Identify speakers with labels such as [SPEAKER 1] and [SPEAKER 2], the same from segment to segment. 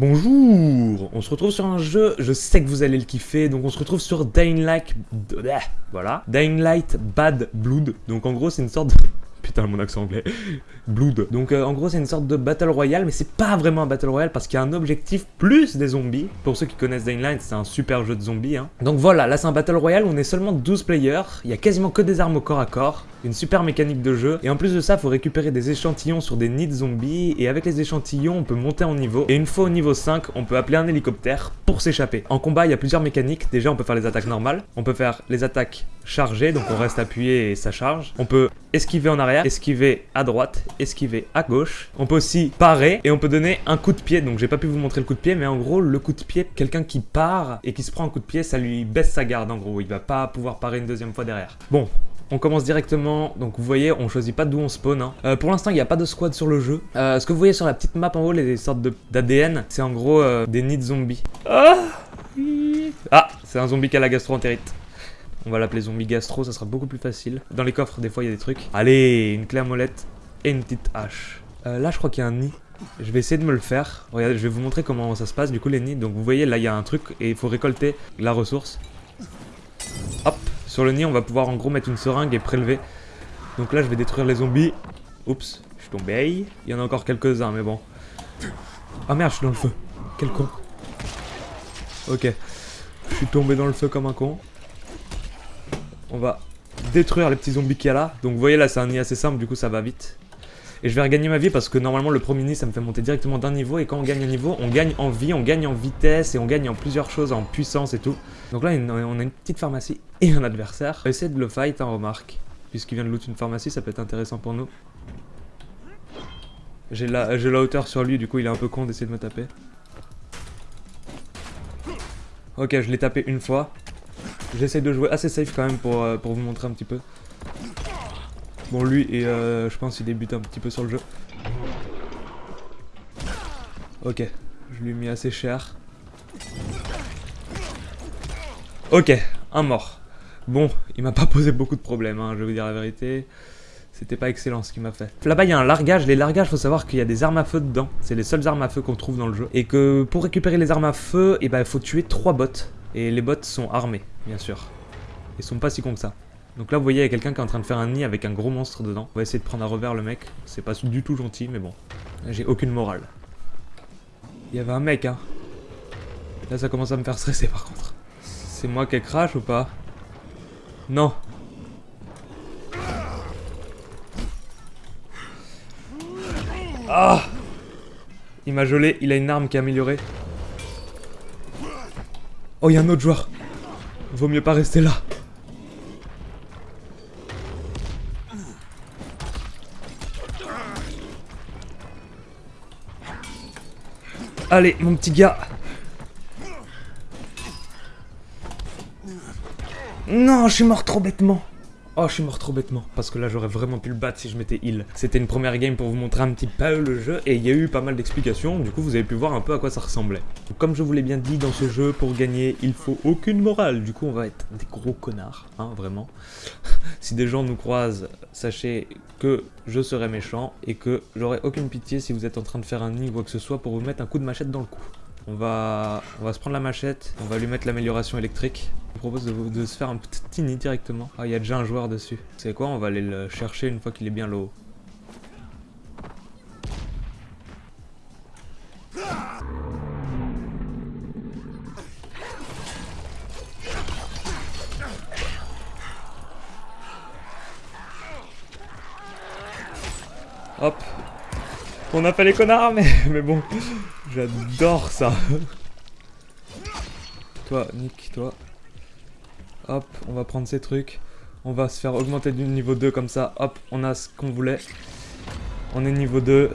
[SPEAKER 1] Bonjour On se retrouve sur un jeu, je sais que vous allez le kiffer, donc on se retrouve sur Dying Light... Voilà. Dying Light Bad Blood. Donc en gros c'est une sorte de... Putain, mon accent anglais. Blood. Donc euh, en gros, c'est une sorte de Battle Royale, mais c'est pas vraiment un Battle Royale parce qu'il y a un objectif plus des zombies. Pour ceux qui connaissent Dying c'est un super jeu de zombies. Hein. Donc voilà, là c'est un Battle Royale, on est seulement 12 players, il y a quasiment que des armes au corps à corps, une super mécanique de jeu, et en plus de ça, faut récupérer des échantillons sur des nids de zombies, et avec les échantillons, on peut monter en niveau, et une fois au niveau 5, on peut appeler un hélicoptère pour s'échapper. En combat, il y a plusieurs mécaniques, déjà on peut faire les attaques normales, on peut faire les attaques chargées, donc on reste appuyé et ça charge, on peut esquiver en arrière, esquiver à droite, esquiver à gauche. On peut aussi parer et on peut donner un coup de pied. Donc j'ai pas pu vous montrer le coup de pied, mais en gros le coup de pied, quelqu'un qui part et qui se prend un coup de pied, ça lui baisse sa garde en gros. Il va pas pouvoir parer une deuxième fois derrière. Bon, on commence directement, donc vous voyez, on choisit pas d'où on spawn. Hein. Euh, pour l'instant, il n'y a pas de squad sur le jeu. Euh, ce que vous voyez sur la petite map en haut, les sortes d'ADN, c'est en gros euh, des nids de zombies. Ah, ah c'est un zombie qui a la gastro-entérite. On va l'appeler zombie gastro, ça sera beaucoup plus facile. Dans les coffres, des fois, il y a des trucs. Allez, une clé molette et une petite hache. Euh, là, je crois qu'il y a un nid. Je vais essayer de me le faire. Regardez, je vais vous montrer comment ça se passe, du coup, les nids. Donc, vous voyez, là, il y a un truc et il faut récolter la ressource. Hop, sur le nid, on va pouvoir en gros mettre une seringue et prélever. Donc là, je vais détruire les zombies. Oups, je suis tombé. Il y en a encore quelques-uns, mais bon. Ah merde, je suis dans le feu. Quel con. Ok. Je suis tombé dans le feu comme un con. On va détruire les petits zombies qu'il y a là. Donc vous voyez là c'est un nid assez simple, du coup ça va vite. Et je vais regagner ma vie parce que normalement le premier nid ça me fait monter directement d'un niveau et quand on gagne un niveau on gagne en vie, on gagne en vitesse et on gagne en plusieurs choses, en puissance et tout. Donc là on a une petite pharmacie et un adversaire. Essayer de le fight, hein, remarque. Puisqu'il vient de loot une pharmacie ça peut être intéressant pour nous. J'ai la, la hauteur sur lui du coup il est un peu con d'essayer de me taper. Ok je l'ai tapé une fois. J'essaie de jouer assez safe quand même pour, euh, pour vous montrer un petit peu. Bon, lui, et euh, je pense qu'il débute un petit peu sur le jeu. Ok, je lui ai mis assez cher. Ok, un mort. Bon, il m'a pas posé beaucoup de problèmes, hein, je vais vous dire la vérité. C'était pas excellent ce qu'il m'a fait. Là-bas, il y a un largage. Les largages, faut savoir qu'il y a des armes à feu dedans. C'est les seules armes à feu qu'on trouve dans le jeu. Et que pour récupérer les armes à feu, eh ben, il faut tuer trois bots. Et les bots sont armés, bien sûr. Ils sont pas si cons que ça. Donc là, vous voyez, il y a quelqu'un qui est en train de faire un nid avec un gros monstre dedans. On va essayer de prendre à revers le mec. C'est pas du tout gentil, mais bon. J'ai aucune morale. Il y avait un mec, hein. Là, ça commence à me faire stresser, par contre. C'est moi qui crash ou pas? Non. Ah Il m'a gelé, il a une arme qui est améliorée. Oh, il y a un autre joueur. Vaut mieux pas rester là. Allez, mon petit gars. Non, je suis mort trop bêtement. Oh, je suis mort trop bêtement, parce que là j'aurais vraiment pu le battre si je m'étais heal. C'était une première game pour vous montrer un petit peu le jeu, et il y a eu pas mal d'explications, du coup vous avez pu voir un peu à quoi ça ressemblait. comme je vous l'ai bien dit, dans ce jeu, pour gagner, il faut aucune morale, du coup on va être des gros connards, hein, vraiment. si des gens nous croisent, sachez que je serai méchant, et que j'aurai aucune pitié si vous êtes en train de faire un nid ou quoi que ce soit pour vous mettre un coup de machette dans le cou. On va, se prendre la machette, on va lui mettre l'amélioration électrique. Je vous propose de, se faire un petit nid directement. Ah, il y a déjà un joueur dessus. C'est quoi On va aller le chercher une fois qu'il est bien low. On a fait les connards, mais, mais bon. J'adore ça. toi, Nick, toi. Hop, on va prendre ces trucs. On va se faire augmenter du niveau 2 comme ça. Hop, on a ce qu'on voulait. On est niveau 2.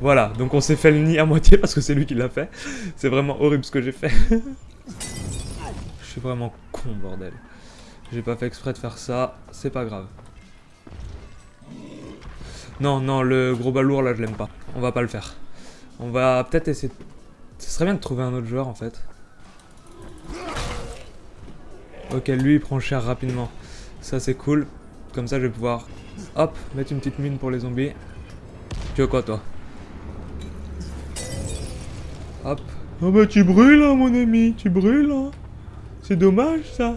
[SPEAKER 1] Voilà, donc on s'est fait le nid à moitié parce que c'est lui qui l'a fait. C'est vraiment horrible ce que j'ai fait. Je suis vraiment con, bordel. J'ai pas fait exprès de faire ça. C'est pas grave. Non, non, le gros balourd là, je l'aime pas. On va pas le faire. On va peut-être essayer... Ce serait bien de trouver un autre joueur en fait. Ok, lui il prend cher rapidement. Ça c'est cool. Comme ça je vais pouvoir, hop, mettre une petite mine pour les zombies. Tu veux quoi toi? Hop, Ah bah tu brûles hein, mon ami, tu brûles hein. C'est dommage ça.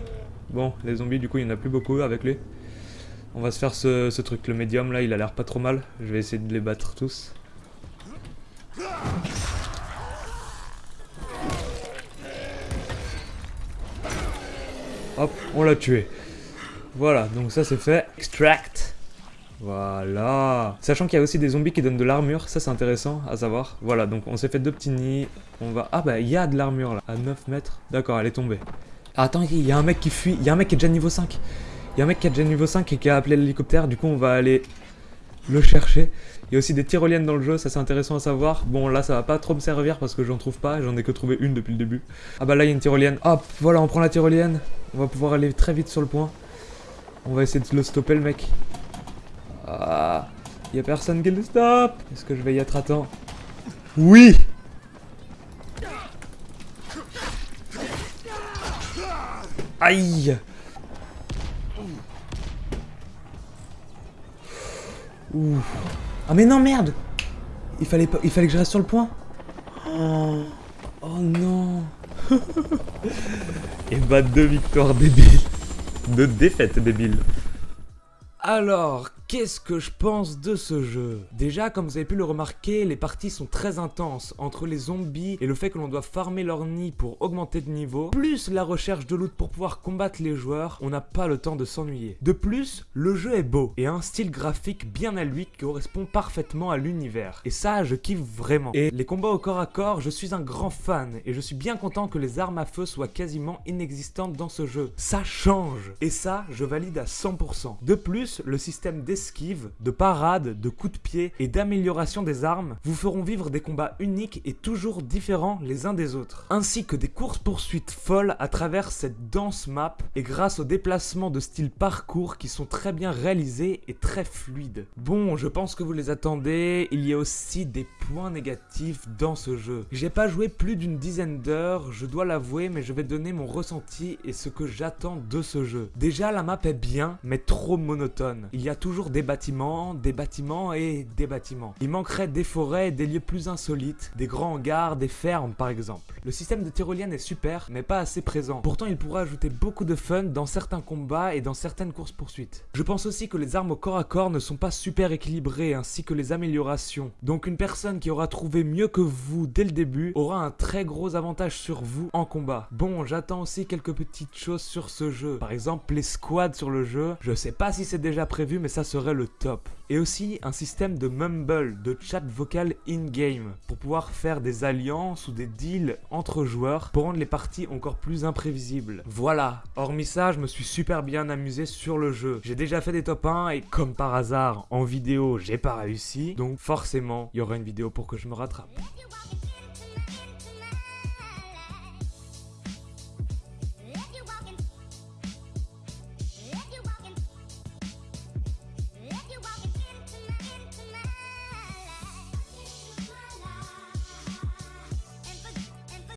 [SPEAKER 1] Bon, les zombies du coup il n'y en a plus beaucoup avec lui. On va se faire ce, truc, le médium là il a l'air pas trop mal. Je vais essayer de les battre tous. Hop, on l'a tué. Voilà, donc ça c'est fait. Extract. Voilà. Sachant qu'il y a aussi des zombies qui donnent de l'armure, ça c'est intéressant à savoir. Voilà, donc on s'est fait deux petits nids. On va... Ah bah il y a de l'armure là, à 9 mètres. D'accord, elle est tombée. Attends, il y a un mec qui fuit. Il y a un mec qui est déjà niveau 5. Il y a un mec qui est déjà niveau 5 et qui a appelé l'hélicoptère. Du coup, on va aller le chercher. Il y a aussi des tyroliennes dans le jeu, ça c'est intéressant à savoir. Bon, là ça va pas trop me servir parce que j'en trouve pas, j'en ai que trouvé une depuis le début. Ah bah là il y a une tyrolienne. Hop, voilà, on prend la tyrolienne. On va pouvoir aller très vite sur le point. On va essayer de le stopper le mec. Ah, y a personne qui le stoppe. Est-ce que je vais y être à temps? Oui Aïe Ouh. Ah mais non merde. Il fallait, pas, il fallait que je reste sur le point. Oh, oh non. Et bah deux victoires débiles Deux défaites débiles alors, qu'est-ce que je pense de ce jeu? Déjà, comme vous avez pu le remarquer, les parties sont très intenses. Entre les zombies et le fait que l'on doit farmer leur nid pour augmenter de niveau, plus la recherche de loot pour pouvoir combattre les joueurs, on n'a pas le temps de s'ennuyer. De plus, le jeu est beau et a un style graphique bien à lui qui correspond parfaitement à l'univers. Et ça, je kiffe vraiment. Et les combats au corps à corps, je suis un grand fan et je suis bien content que les armes à feu soient quasiment inexistantes dans ce jeu. Ça change Et ça, je valide à 100%. De plus, le système d'esquive, de parade, de coups de pied et d'amélioration des armes vous feront vivre des combats uniques et toujours différents les uns des autres. Ainsi que des courses-poursuites folles à travers cette dense map et grâce aux déplacements de style parcours qui sont très bien réalisés et très fluides. Bon, je pense que vous les attendez, il y a aussi des points négatifs dans ce jeu. J'ai pas joué plus d'une dizaine d'heures, je dois l'avouer, mais je vais donner mon ressenti et ce que j'attends de ce jeu. Déjà, la map est bien, mais trop monotone il y a toujours des bâtiments, des bâtiments et des bâtiments. Il manquerait des forêts des lieux plus insolites, des grands hangars, des fermes par exemple. Le système de tyrolienne est super, mais pas assez présent. Pourtant, il pourrait ajouter beaucoup de fun dans certains combats et dans certaines courses poursuites. Je pense aussi que les armes au corps à corps ne sont pas super équilibrées, ainsi que les améliorations. Donc une personne qui aura trouvé mieux que vous dès le début aura un très gros avantage sur vous en combat. Bon, j'attends aussi quelques petites choses sur ce jeu. Par exemple, les squads sur le jeu. Je sais pas si c'est déjà prévu, mais ça le top. Et aussi un système de mumble, de chat vocal in-game, pour pouvoir faire des alliances ou des deals entre joueurs pour rendre les parties encore plus imprévisibles. Voilà, hormis ça, je me suis super bien amusé sur le jeu. J'ai déjà fait des top 1 et comme par hasard, en vidéo, j'ai pas réussi, donc forcément, il y aura une vidéo pour que je me rattrape.